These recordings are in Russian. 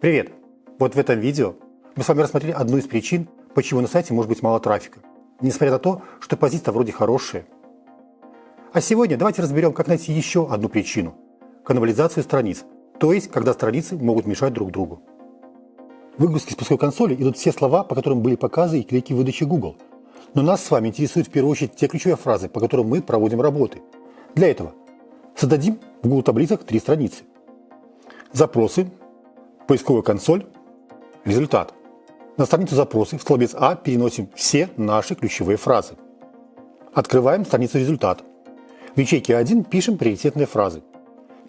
Привет! Вот в этом видео мы с вами рассмотрели одну из причин, почему на сайте может быть мало трафика, несмотря на то, что позиция вроде хорошая. А сегодня давайте разберем, как найти еще одну причину – каннибализацию страниц, то есть, когда страницы могут мешать друг другу. В выгрузке с пусковой консоли идут все слова, по которым были показы и клики выдачи Google. Но нас с вами интересуют в первую очередь те ключевые фразы, по которым мы проводим работы. Для этого создадим в Google таблицах три страницы. Запросы, поисковая консоль, результат. На страницу запросы в столбец А переносим все наши ключевые фразы. Открываем страницу результат. В ячейке А1 пишем приоритетные фразы.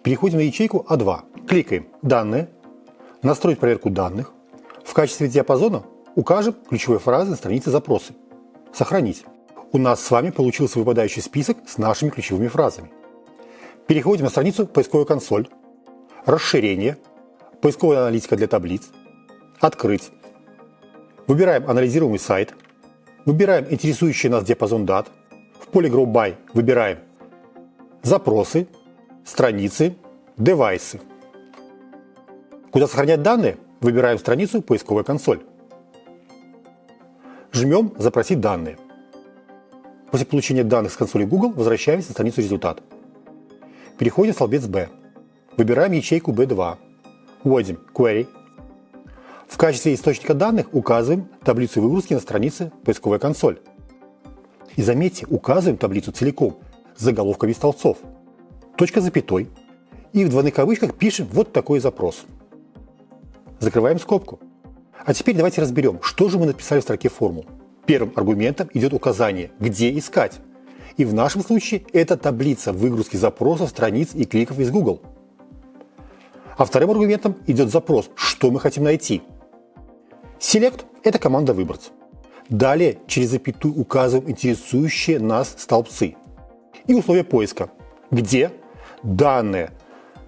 Переходим на ячейку А2. Кликаем «Данные», «Настроить проверку данных». В качестве диапазона укажем ключевые фразы на странице запросы. Сохранить. У нас с вами получился выпадающий список с нашими ключевыми фразами. Переходим на страницу «Поисковая консоль», «Расширение», поисковая аналитика для таблиц, открыть. Выбираем анализируемый сайт, выбираем интересующий нас диапазон дат, в поле Grow By выбираем запросы, страницы, девайсы. Куда сохранять данные, выбираем страницу поисковая консоль. Жмем «Запросить данные». После получения данных с консоли Google возвращаемся на страницу результат. Переходим в столбец B. Выбираем ячейку B2 вводим query. В качестве источника данных указываем таблицу выгрузки на странице поисковая консоль. И заметьте, указываем таблицу целиком с заголовками столбцов. Точка запятой. И в двойных кавычках пишем вот такой запрос. Закрываем скобку. А теперь давайте разберем, что же мы написали в строке формул. Первым аргументом идет указание, где искать. И в нашем случае это таблица выгрузки запросов, страниц и кликов из Google. А вторым аргументом идет запрос, что мы хотим найти. Select – это команда «Выбрать». Далее через запятую указываем интересующие нас столбцы. И условия поиска, где данные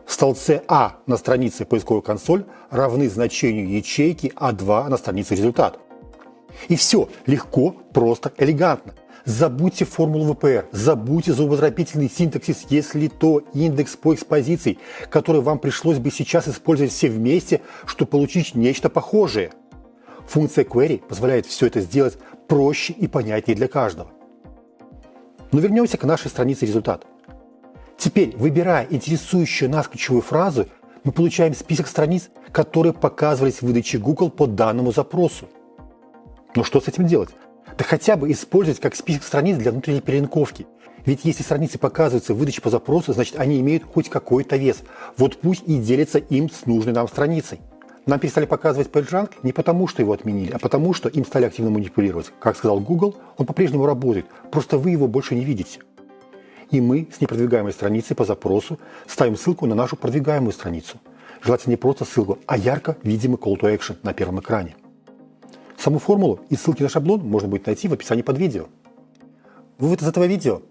в столбце А на странице поисковой консоль равны значению ячейки А2 на странице результат. И все легко, просто, элегантно. Забудьте формулу ВПР, забудьте зубодробительный синтаксис, если то индекс по экспозиции, который вам пришлось бы сейчас использовать все вместе, чтобы получить нечто похожее. Функция query позволяет все это сделать проще и понятнее для каждого. Но вернемся к нашей странице результат. Теперь, выбирая интересующую нас ключевую фразу, мы получаем список страниц, которые показывались в выдаче Google по данному запросу. Но что с этим делать? Да хотя бы использовать как список страниц для внутренней перелинковки. Ведь если страницы показываются в выдаче по запросу, значит они имеют хоть какой-то вес. Вот пусть и делятся им с нужной нам страницей. Нам перестали показывать PageRank не потому, что его отменили, а потому, что им стали активно манипулировать. Как сказал Google, он по-прежнему работает, просто вы его больше не видите. И мы с непродвигаемой страницей по запросу ставим ссылку на нашу продвигаемую страницу. Желательно не просто ссылку, а ярко видимый call to action на первом экране. Саму формулу и ссылки на шаблон можно будет найти в описании под видео. Вывод из этого видео.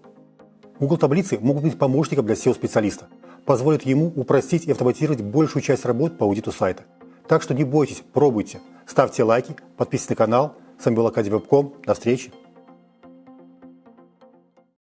Google таблицы могут быть помощником для SEO-специалиста, позволят ему упростить и автоматизировать большую часть работ по аудиту сайта. Так что не бойтесь, пробуйте, ставьте лайки, подписывайтесь на канал. С вами был Акадий Вебком. До встречи!